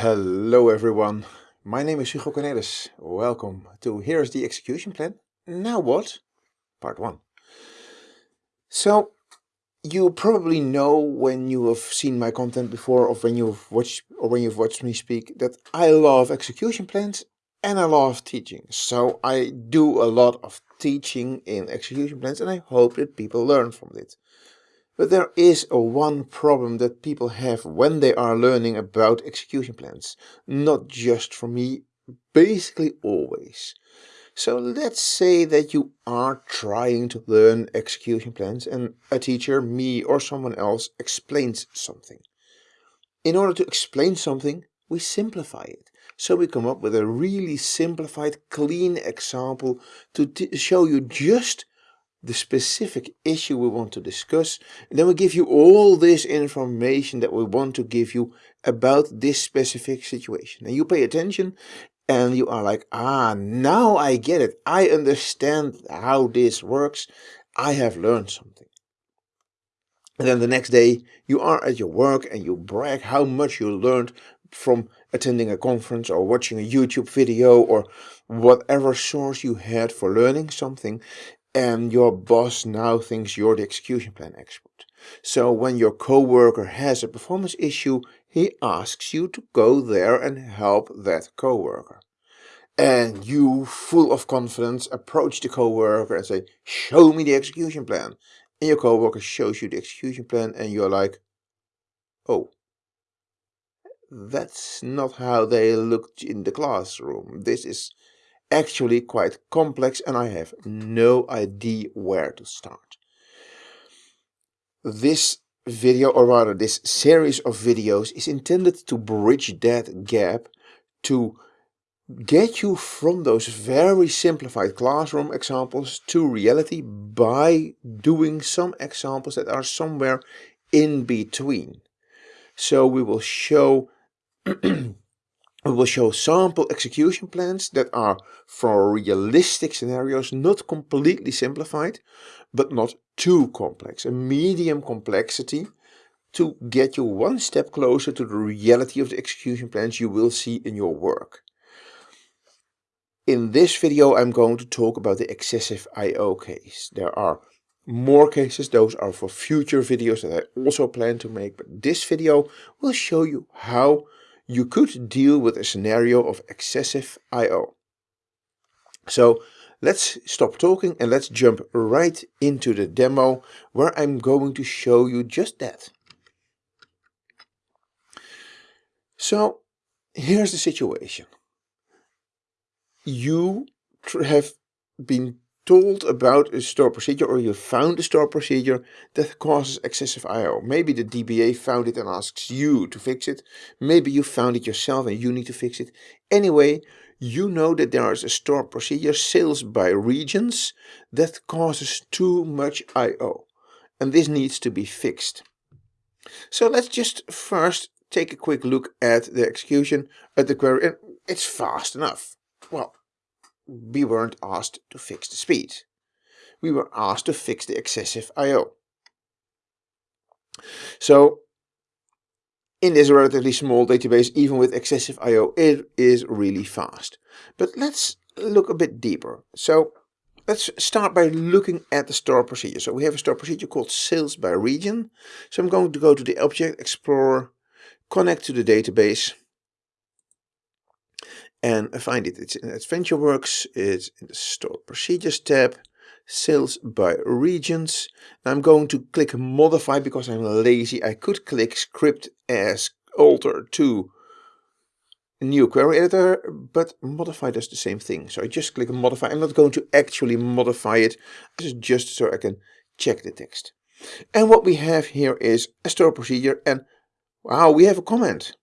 Hello everyone, my name is Hugo Kornelis. Welcome to Here's the Execution Plan. Now what? Part 1. So, you probably know when you have seen my content before or when you've watched or when you've watched me speak that I love execution plans and I love teaching. So I do a lot of teaching in execution plans and I hope that people learn from it. But there is a one problem that people have when they are learning about execution plans. Not just for me, basically always. So let's say that you are trying to learn execution plans and a teacher, me or someone else explains something. In order to explain something, we simplify it. So we come up with a really simplified, clean example to show you just the specific issue we want to discuss. And then we give you all this information that we want to give you about this specific situation. And you pay attention and you are like, ah, now I get it. I understand how this works. I have learned something. And then the next day you are at your work and you brag how much you learned from attending a conference or watching a YouTube video or whatever source you had for learning something and your boss now thinks you're the execution plan expert. So when your coworker has a performance issue, he asks you to go there and help that coworker. And you, full of confidence, approach the coworker and say, show me the execution plan. And your coworker shows you the execution plan and you're like, oh, that's not how they looked in the classroom. This is actually quite complex and I have no idea where to start. This video, or rather this series of videos, is intended to bridge that gap to get you from those very simplified classroom examples to reality by doing some examples that are somewhere in between. So we will show We will show sample execution plans that are for realistic scenarios, not completely simplified, but not too complex, a medium complexity to get you one step closer to the reality of the execution plans you will see in your work. In this video I'm going to talk about the excessive I.O. case. There are more cases, those are for future videos that I also plan to make, but this video will show you how you could deal with a scenario of excessive I.O. So let's stop talking and let's jump right into the demo where I'm going to show you just that. So here's the situation. You have been told about a stored procedure or you found a stored procedure that causes excessive I.O. Maybe the DBA found it and asks you to fix it. Maybe you found it yourself and you need to fix it. Anyway, you know that there is a stored procedure, sales by regions, that causes too much I.O. And this needs to be fixed. So let's just first take a quick look at the execution at the query. And it's fast enough. Well, we weren't asked to fix the speed. We were asked to fix the excessive I.O. So in this relatively small database, even with excessive I.O., it is really fast. But let's look a bit deeper. So let's start by looking at the store procedure. So we have a store procedure called sales by region. So I'm going to go to the Object Explorer, connect to the database, and I find it. It's in AdventureWorks, it's in the Store Procedures tab, Sales by Regions. I'm going to click Modify because I'm lazy. I could click Script as Alter to New Query Editor, but Modify does the same thing. So I just click Modify. I'm not going to actually modify it. This is just so I can check the text. And what we have here is a store procedure and wow, we have a comment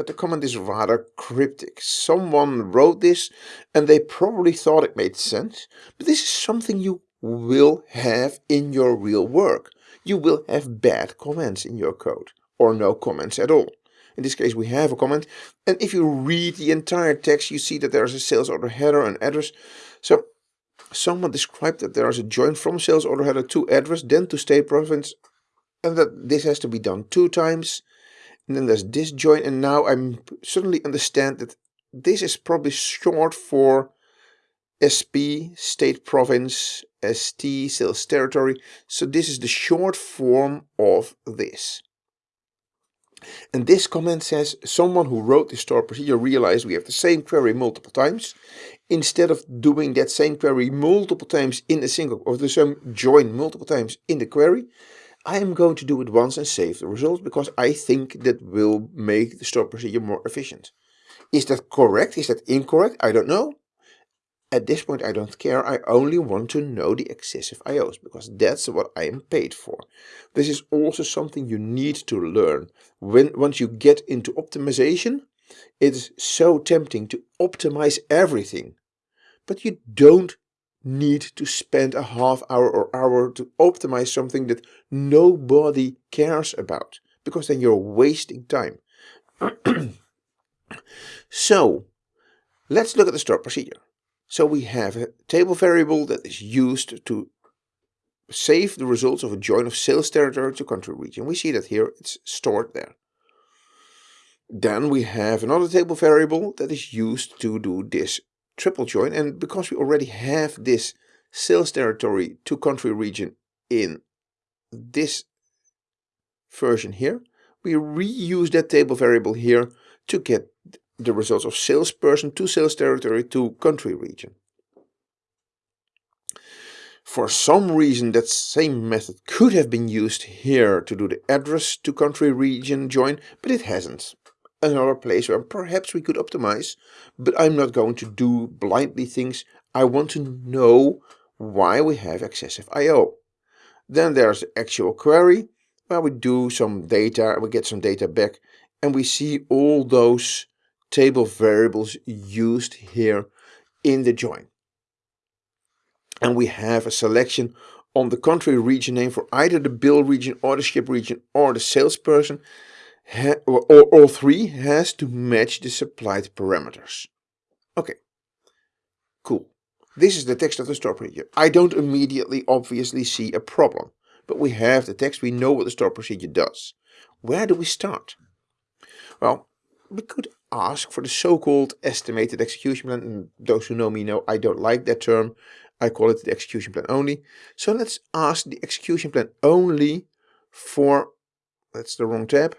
but the comment is rather cryptic. Someone wrote this and they probably thought it made sense, but this is something you will have in your real work. You will have bad comments in your code, or no comments at all. In this case we have a comment, and if you read the entire text you see that there is a sales order header and address. So someone described that there is a join from sales order header to address, then to state province, and that this has to be done two times And then there's this join, and now I'm suddenly understand that this is probably short for SP, state province, ST, sales territory. So this is the short form of this. And this comment says someone who wrote this store procedure realized we have the same query multiple times. Instead of doing that same query multiple times in a single or the same join multiple times in the query, I am going to do it once and save the results because I think that will make the store procedure more efficient. Is that correct? Is that incorrect? I don't know. At this point I don't care, I only want to know the excessive IOs, because that's what I am paid for. This is also something you need to learn. When Once you get into optimization, it is so tempting to optimize everything. But you don't need to spend a half hour or hour to optimize something that nobody cares about, because then you're wasting time. so, let's look at the stored procedure. So we have a table variable that is used to save the results of a join of sales territory to country region. We see that here it's stored there. Then we have another table variable that is used to do this triple join and because we already have this sales territory to country region in this version here, we reuse that table variable here to get the results of salesperson to sales territory to country region. For some reason that same method could have been used here to do the address to country region join, but it hasn't. Another place where perhaps we could optimize, but I'm not going to do blindly things. I want to know why we have excessive I.O. Then there's the actual query, where we do some data, and we get some data back, and we see all those table variables used here in the join. And we have a selection on the country region name for either the bill region or the ship region or the salesperson or, all three has to match the supplied parameters. Okay, cool. This is the text of the store procedure. I don't immediately obviously see a problem, but we have the text, we know what the store procedure does. Where do we start? Well, we could ask for the so-called estimated execution plan. And those who know me know I don't like that term. I call it the execution plan only. So let's ask the execution plan only for, that's the wrong tab,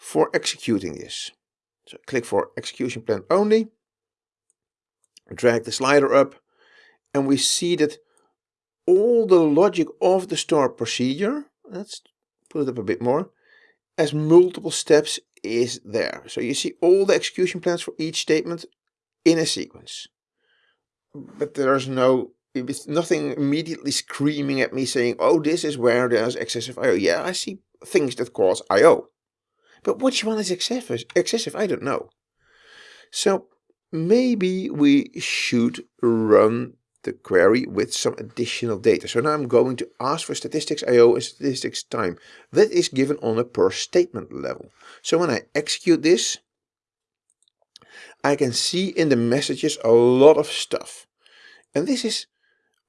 for executing this. So click for execution plan only, drag the slider up, and we see that all the logic of the store procedure, let's put it up a bit more, as multiple steps is there. So you see all the execution plans for each statement in a sequence. But there's no, it's nothing immediately screaming at me saying, oh, this is where there's excessive I.O. Yeah, I see things that cause I.O. But which one is excessive? excessive? I don't know. So maybe we should run the query with some additional data. So now I'm going to ask for statistics IO and statistics time. That is given on a per statement level. So when I execute this, I can see in the messages a lot of stuff. And this is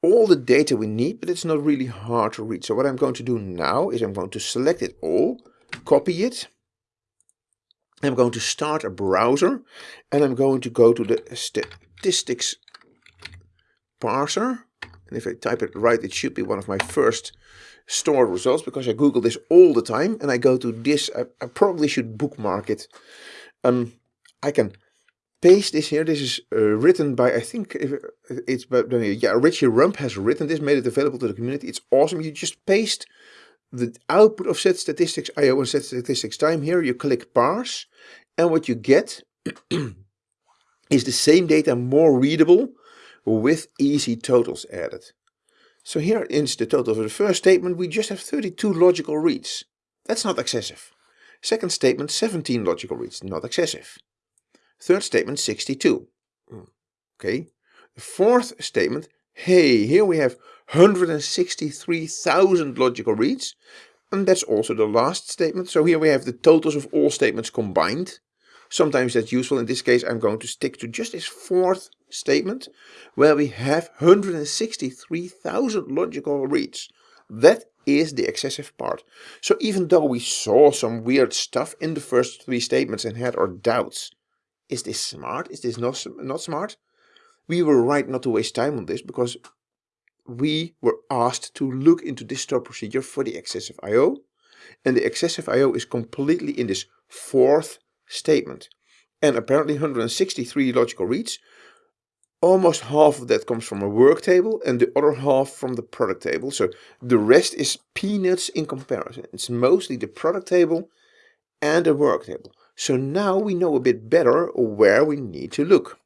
all the data we need, but it's not really hard to read. So what I'm going to do now is I'm going to select it all, copy it. I'm going to start a browser and I'm going to go to the statistics parser. And if I type it right, it should be one of my first stored results because I Google this all the time and I go to this. I, I probably should bookmark it. Um, I can paste this here. This is uh, written by, I think it's, but yeah, Richie Rump has written this, made it available to the community. It's awesome. You just paste the output of set statistics IO and set statistics time here. You click parse and what you get is the same data more readable with easy totals added. So here is the total for the first statement. We just have 32 logical reads. That's not excessive. Second statement, 17 logical reads, not excessive. Third statement, 62. Hmm, okay. The fourth statement, hey, here we have 163,000 logical reads. And that's also the last statement. So here we have the totals of all statements combined. Sometimes that's useful. In this case, I'm going to stick to just this fourth statement where we have 163,000 logical reads. That is the excessive part. So even though we saw some weird stuff in the first three statements and had our doubts, is this smart? Is this not, not smart? We were right not to waste time on this because we were asked to look into this store procedure for the excessive I.O. And the excessive I.O. is completely in this fourth statement. And apparently 163 logical reads. Almost half of that comes from a work table and the other half from the product table. So the rest is peanuts in comparison. It's mostly the product table and the work table. So now we know a bit better where we need to look.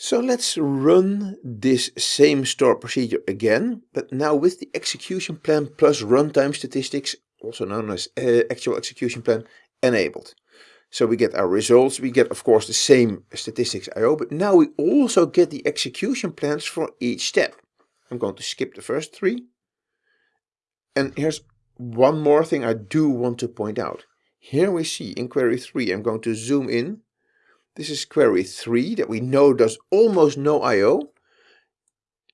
So let's run this same store procedure again, but now with the execution plan plus runtime statistics, also known as uh, actual execution plan, enabled. So we get our results, we get of course the same statistics IO, but now we also get the execution plans for each step. I'm going to skip the first three. And here's one more thing I do want to point out. Here we see in query 3, I'm going to zoom in this is query 3 that we know does almost no I.O.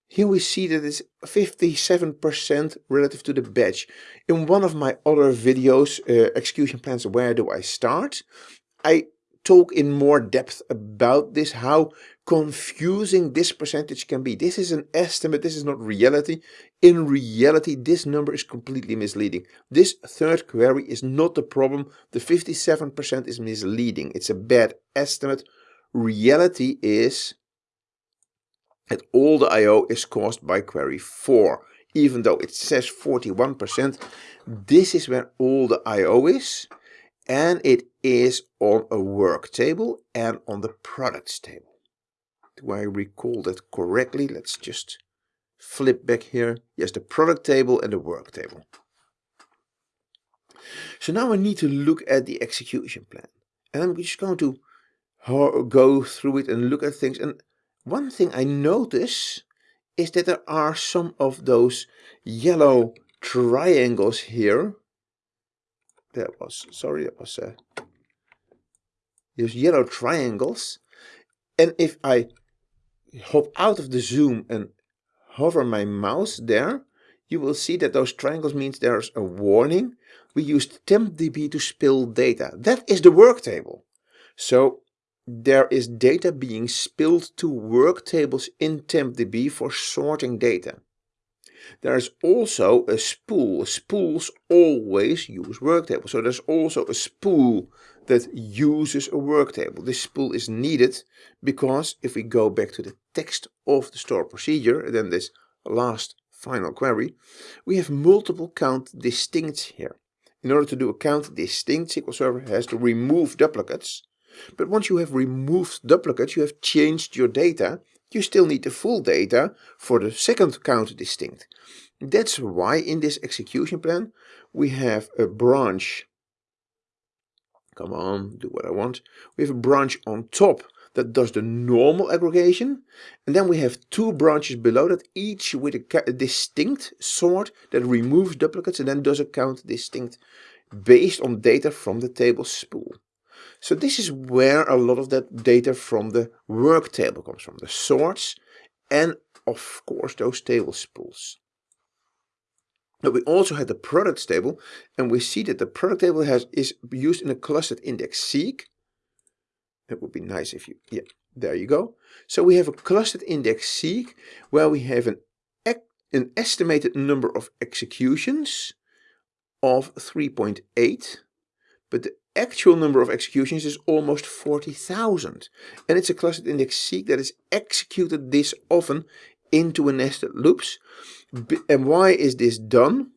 Here we see that it's 57% relative to the batch. In one of my other videos, uh, execution plans, where do I start? I talk in more depth about this, how confusing this percentage can be. This is an estimate, this is not reality. In reality, this number is completely misleading. This third query is not the problem. The 57% is misleading. It's a bad estimate. Reality is that all the I.O. is caused by query 4. Even though it says 41%, this is where all the I.O. is and it is on a work table and on the products table. Do I recall that correctly? Let's just flip back here. Yes, the product table and the work table. So now I need to look at the execution plan. And I'm just going to go through it and look at things. And one thing I notice is that there are some of those yellow triangles here that was, sorry, that was uh, those yellow triangles. And if I hop out of the zoom and hover my mouse there, you will see that those triangles means there's a warning. We used tempdb to spill data. That is the work table. So there is data being spilled to work tables in tempdb for sorting data. There's also a spool. Spools always use work tables. So there's also a spool that uses a work table. This spool is needed because if we go back to the text of the store procedure, then this last final query, we have multiple count distincts here. In order to do a count distinct, SQL Server has to remove duplicates. But once you have removed duplicates, you have changed your data you still need the full data for the second count distinct. That's why in this execution plan we have a branch. Come on, do what I want. We have a branch on top that does the normal aggregation. And then we have two branches below that, each with a, distinct sort that removes duplicates and then does a count distinct based on data from the table spool. So this is where a lot of that data from the work table comes from, the sorts and of course those table spools. But we also had the products table and we see that the product table has is used in a clustered index seek. It would be nice if you, yeah, there you go. So we have a clustered index seek where we have an, an estimated number of executions of 3.8, but the actual number of executions is almost 40,000. And it's a clustered index seek that is executed this often into a nested loops. And why is this done?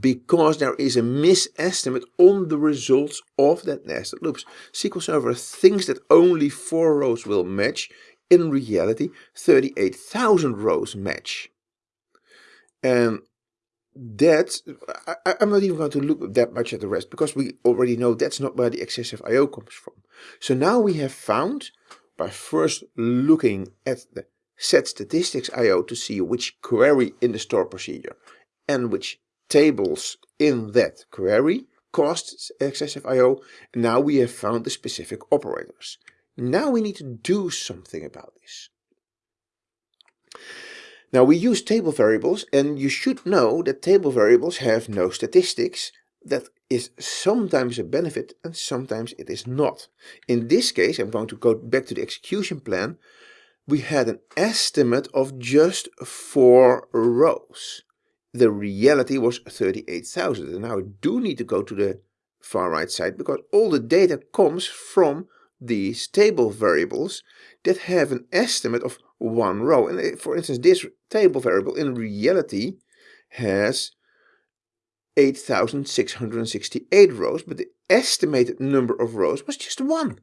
Because there is a misestimate on the results of that nested loops. SQL Server thinks that only four rows will match. In reality, 38,000 rows match. And that I, am not even going to look that much at the rest because we already know that's not where the excessive I.O. comes from. So now we have found by first looking at the set statistics I.O. to see which query in the store procedure and which tables in that query caused excessive I.O. Now we have found the specific operators. Now we need to do something about this. Now we use table variables and you should know that table variables have no statistics. That is sometimes a benefit and sometimes it is not. In this case, I'm going to go back to the execution plan. We had an estimate of just four rows. The reality was 38,000. And now I do need to go to the far right side because all the data comes from these table variables that have an estimate of one row. And eh, for instance, this table variable in reality has 8,668 rows, but the estimated number of rows was just one.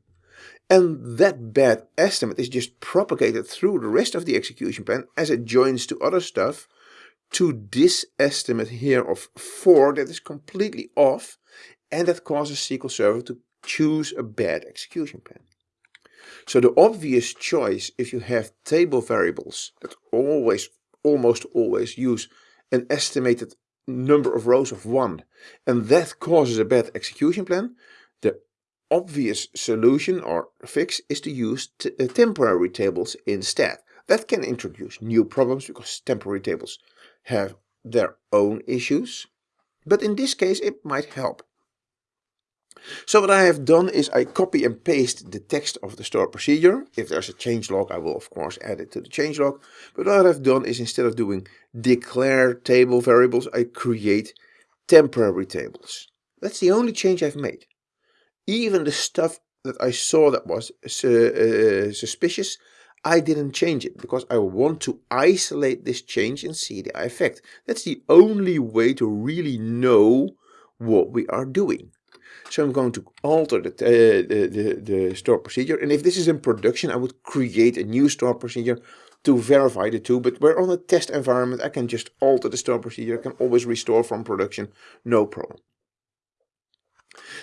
And that bad estimate is just propagated through the rest of the execution plan as it joins to other stuff to this estimate here of 4 that is completely off and that causes SQL Server to choose a bad execution plan. So the obvious choice if you have table variables that always, almost always use an estimated number of rows of 1 and that causes a bad execution plan, obvious solution or fix is to use uh, temporary tables instead. That can introduce new problems because temporary tables have their own issues, but in this case it might help. So what I have done is I copy and paste the text of the stored procedure. If there's a change log, I will of course add it to the change log. But what I've done is instead of doing declare table variables, I create temporary tables. That's the only change I've made. Even the stuff that I saw that was uh, suspicious, I didn't change it because I want to isolate this change and see the effect. That's the only way to really know what we are doing. So I'm going to alter the, uh, the, the, the store procedure. And if this is in production, I would create a new store procedure to verify the two. But we're on a test environment. I can just alter the store procedure. I can always restore from production. No problem.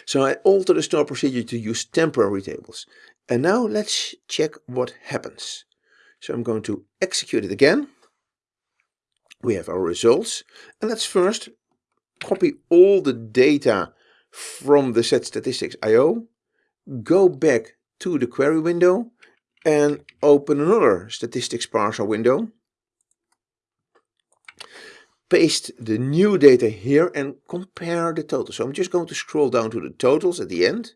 So I alter the store procedure to use temporary tables. And now let's check what happens. So I'm going to execute it again. We have our results. And let's first copy all the data from the set statistics IO, go back to the query window and open another statistics parser window. Paste the new data here and compare the totals. So I'm just going to scroll down to the totals at the end.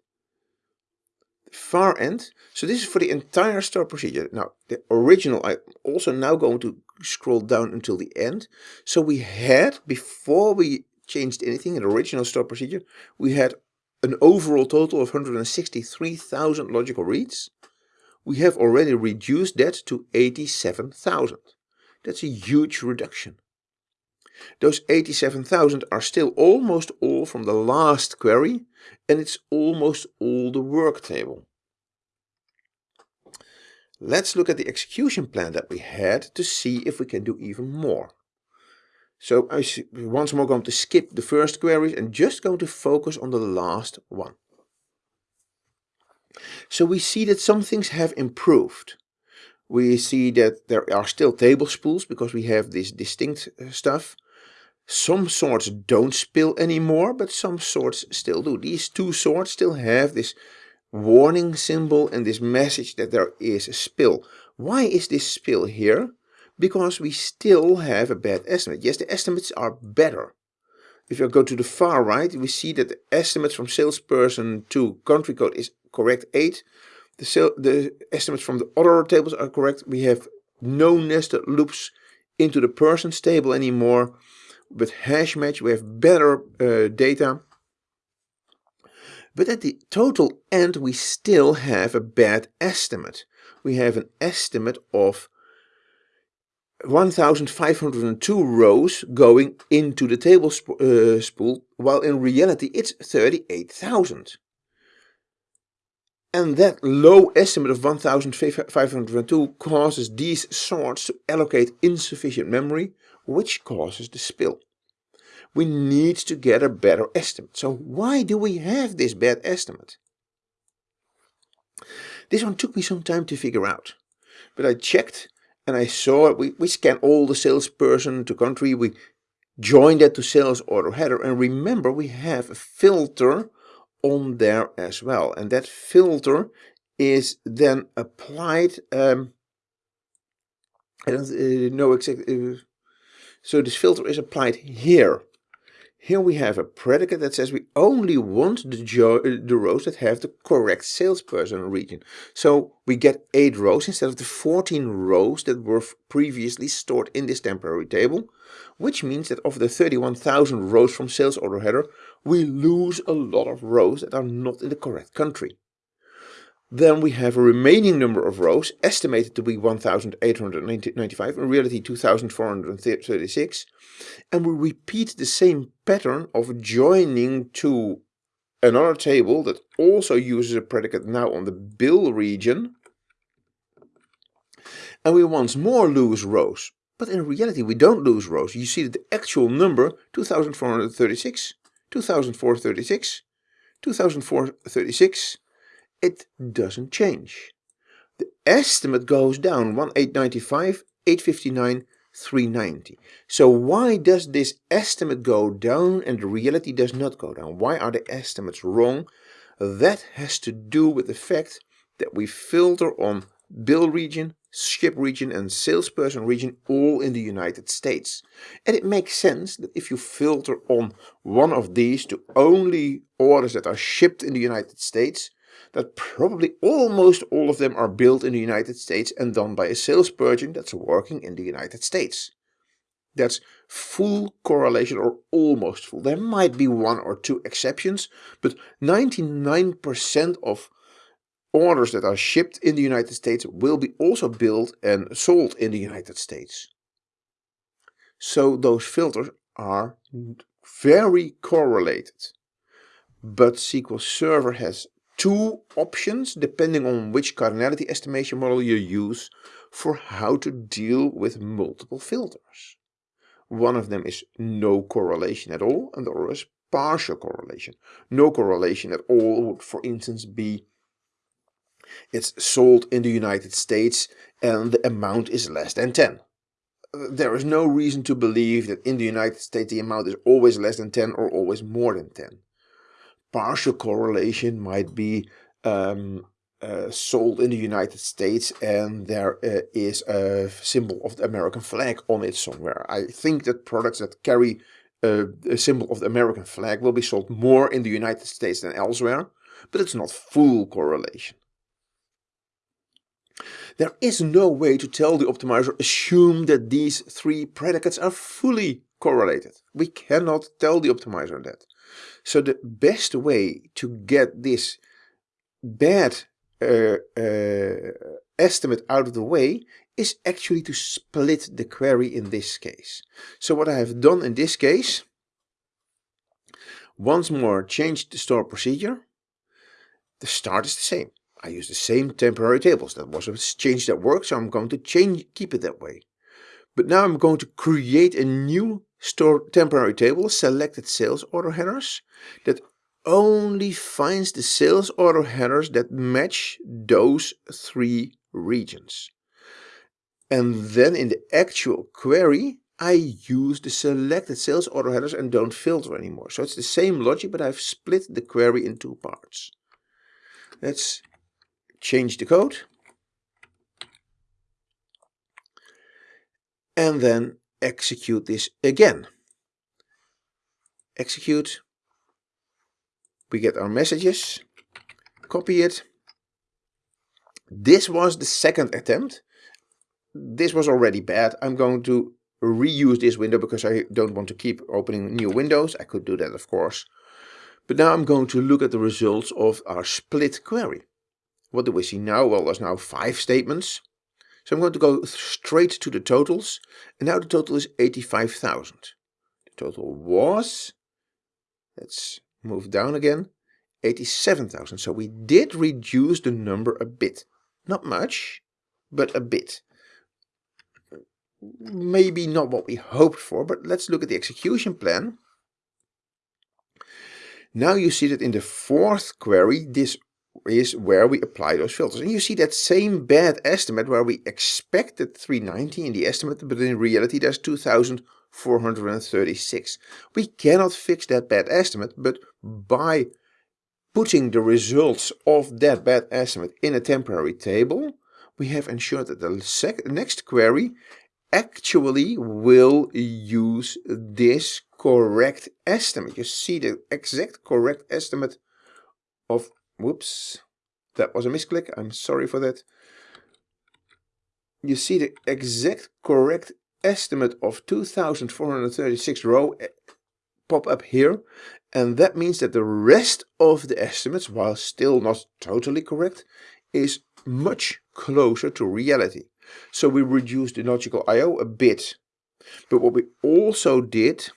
The far end. So this is for the entire store procedure. Now the original, I'm also now going to scroll down until the end. So we had, before we changed anything in the original store procedure, we had an overall total of 163,000 logical reads. We have already reduced that to 87,000. That's a huge reduction. Those 87,000 are still almost all from the last query and it's almost all the work table. Let's look at the execution plan that we had to see if we can do even more. So I'm once more going to skip the first queries and just going to focus on the last one. So we see that some things have improved. We see that there are still table spools because we have this distinct uh, stuff. Some sorts don't spill anymore, but some sorts still do. These two sorts still have this warning symbol and this message that there is a spill. Why is this spill here? because we still have a bad estimate. Yes, the estimates are better. If I go to the far right, we see that the estimates from salesperson to country code is correct 8. The, the estimates from the other tables are correct. We have no nested loops into the persons table anymore. With hash match, we have better uh, data. But at the total end, we still have a bad estimate. We have an estimate of 1502 rows going into the table sp uh, spool, while in reality it's 38,000. And that low estimate of 1502 causes these sorts to allocate insufficient memory, which causes the spill. We need to get a better estimate. So why do we have this bad estimate? This one took me some time to figure out. But I checked and I saw we, we scan all the salesperson to country, we join that to sales order header and remember we have a filter on there as well and that filter is then applied um, I don't uh, know exactly. Uh, so this filter is applied here. Here we have a predicate that says we only want the, uh, the rows that have the correct salesperson region. So we get 8 rows instead of the 14 rows that were previously stored in this temporary table, which means that of the 31,000 rows from sales order header, we lose a lot of rows that are not in the correct country. Then we have a remaining number of rows estimated to be 1895, in reality 2436. And we repeat the same pattern of joining to another table that also uses a predicate now on the bill region. And we once more lose rows. But in reality we don't lose rows. You see that the actual number 2436, 2436, 2436, it doesn't change. The estimate goes down 1895, 859, 390. So why does this estimate go down and the reality does not go down? Why are the estimates wrong? That has to do with the fact that we filter on bill region, ship region and salesperson region all in the United States. And it makes sense that if you filter on one of these to only orders that are shipped in the United States, that probably almost all of them are built in the United States and done by a salesperson that's working in the United States. That's full correlation or almost full. There might be one or two exceptions, but 99% of orders that are shipped in the United States will be also built and sold in the United States. So those filters are very correlated. But SQL Server has two options depending on which cardinality estimation model you use for how to deal with multiple filters. One of them is no correlation at all and the other is partial correlation. No correlation at all would for instance be it's sold in the United States and the amount is less than 10. There is no reason to believe that in the United States the amount is always less than 10 or always more than 10 partial correlation might be um, uh, sold in the United States and there uh, is a symbol of the American flag on it somewhere. I think that products that carry uh, a symbol of the American flag will be sold more in the United States than elsewhere, but it's not full correlation. There is no way to tell the optimizer assume that these three predicates are fully correlated. We cannot tell the optimizer that. So the best way to get this bad uh, uh, estimate out of the way is actually to split the query in this case. So what I have done in this case, once more change the store procedure. The start is the same. I use the same temporary tables. That was a change that worked, so I'm going to change, keep it that way. But now I'm going to create a new store temporary table, selected sales order headers, that only finds the sales order headers that match those three regions. And then in the actual query, I use the selected sales order headers and don't filter anymore. So it's the same logic, but I've split the query in two parts. Let's change the code. And then execute this again. Execute. We get our messages. Copy it. This was the second attempt. This was already bad. I'm going to reuse this window because I don't want to keep opening new windows. I could do that of course. But now I'm going to look at the results of our split query. What do we see now? Well, there's now five statements. So I'm going to go straight to the totals. And now the total is 85,000. The total was, let's move down again, 87,000. So we did reduce the number a bit. Not much, but a bit. Maybe not what we hoped for, but let's look at the execution plan. Now you see that in the fourth query, this is where we apply those filters. And you see that same bad estimate where we expected 390 in the estimate, but in reality there's 2436. We cannot fix that bad estimate, but by putting the results of that bad estimate in a temporary table, we have ensured that the next query actually will use this correct estimate. You see the exact correct estimate of, whoops, that was a misclick, I'm sorry for that. You see the exact correct estimate of 2436 row eh, pop up here and that means that the rest of the estimates, while still not totally correct, is much closer to reality. So we reduced the logical I.O. a bit. But what we also did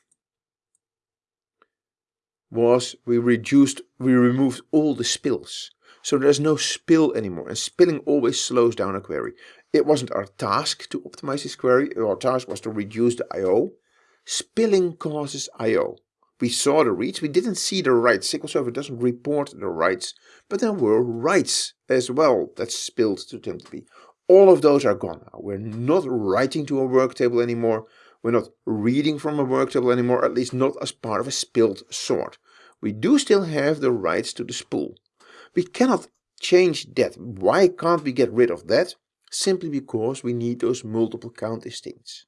was we reduced, we removed all the spills. So there's no spill anymore and spilling always slows down a query. It wasn't our task to optimize this query, our task was to reduce the I.O. Spilling causes I.O. We saw the reads, we didn't see the writes. SQL Server doesn't report the writes, but there were writes as well that spilled to tempdb. All of those are gone now. We're not writing to a work table anymore. We're not reading from a work table anymore, at least not as part of a spilled sort. We do still have the writes to the spool. We cannot change that. Why can't we get rid of that? Simply because we need those multiple count distincts.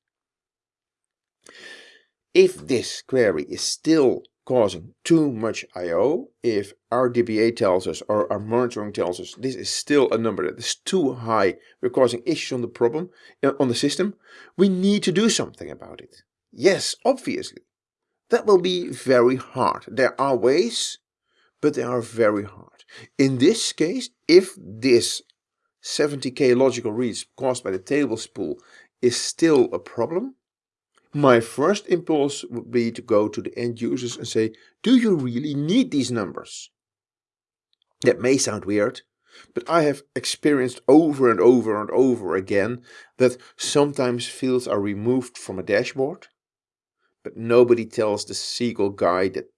If this query is still causing too much I.O., if our DBA tells us or our monitoring tells us this is still a number that is too high, we're causing issues on the problem, uh, on the system, we need to do something about it. Yes, obviously. That will be very hard. There are ways, but they are very hard. In this case, if this 70k logical reads caused by the table spool is still a problem, my first impulse would be to go to the end users and say, do you really need these numbers? That may sound weird, but I have experienced over and over and over again that sometimes fields are removed from a dashboard, but nobody tells the SQL guy that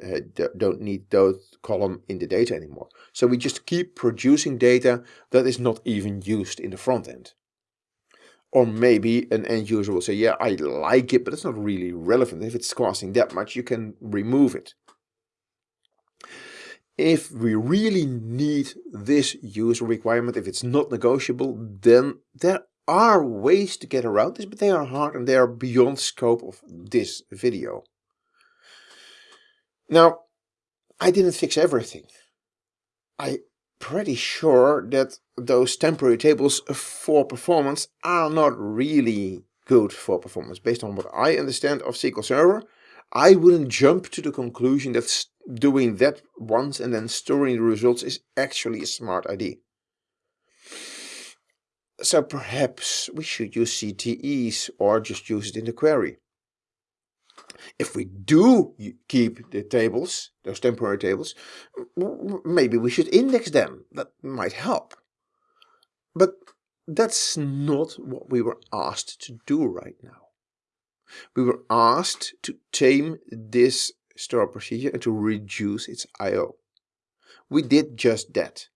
uh, don't need those column in the data anymore. So we just keep producing data that is not even used in the front end. Or maybe an end user will say, yeah, I like it, but it's not really relevant. If it's costing that much, you can remove it. If we really need this user requirement, if it's not negotiable, then there are ways to get around this, but they are hard and they are beyond scope of this video. Now, I didn't fix everything. I'm pretty sure that those temporary tables for performance are not really good for performance. Based on what I understand of SQL Server, I wouldn't jump to the conclusion that doing that once and then storing the results is actually a smart idea. So perhaps we should use CTEs or just use it in the query. If we do keep the tables, those temporary tables, maybe we should index them. That might help. But that's not what we were asked to do right now. We were asked to tame this store procedure and to reduce its I.O. We did just that.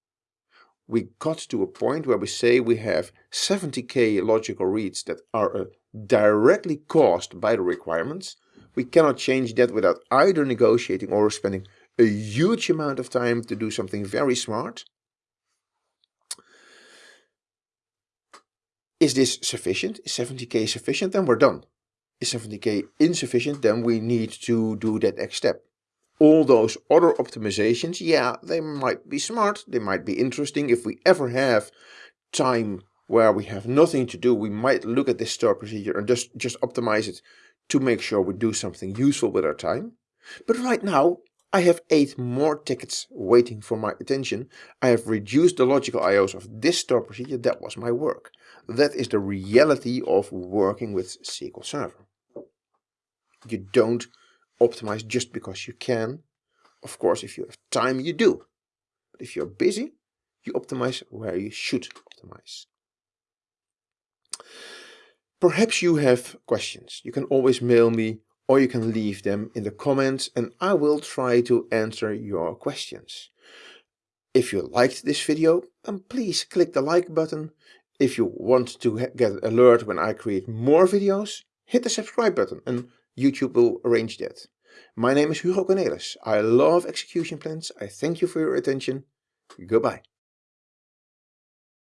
We got to a point where we say we have 70k logical reads that are uh, directly caused by the requirements we cannot change that without either negotiating or spending a huge amount of time to do something very smart. Is this sufficient? Is 70k sufficient? Then we're done. Is 70k insufficient? Then we need to do that next step. All those other optimizations, yeah, they might be smart, they might be interesting. If we ever have time where we have nothing to do, we might look at this store procedure and just, just optimize it to make sure we do something useful with our time. But right now, I have 8 more tickets waiting for my attention. I have reduced the logical IOs of this store procedure. That was my work. That is the reality of working with SQL Server. You don't optimize just because you can. Of course, if you have time, you do. But if you're busy, you optimize where you should optimize. Perhaps you have questions. You can always mail me or you can leave them in the comments and I will try to answer your questions. If you liked this video, then please click the like button. If you want to get an alert when I create more videos, hit the subscribe button and YouTube will arrange that. My name is Hugo Kornelis. I love execution plans. I thank you for your attention. Goodbye.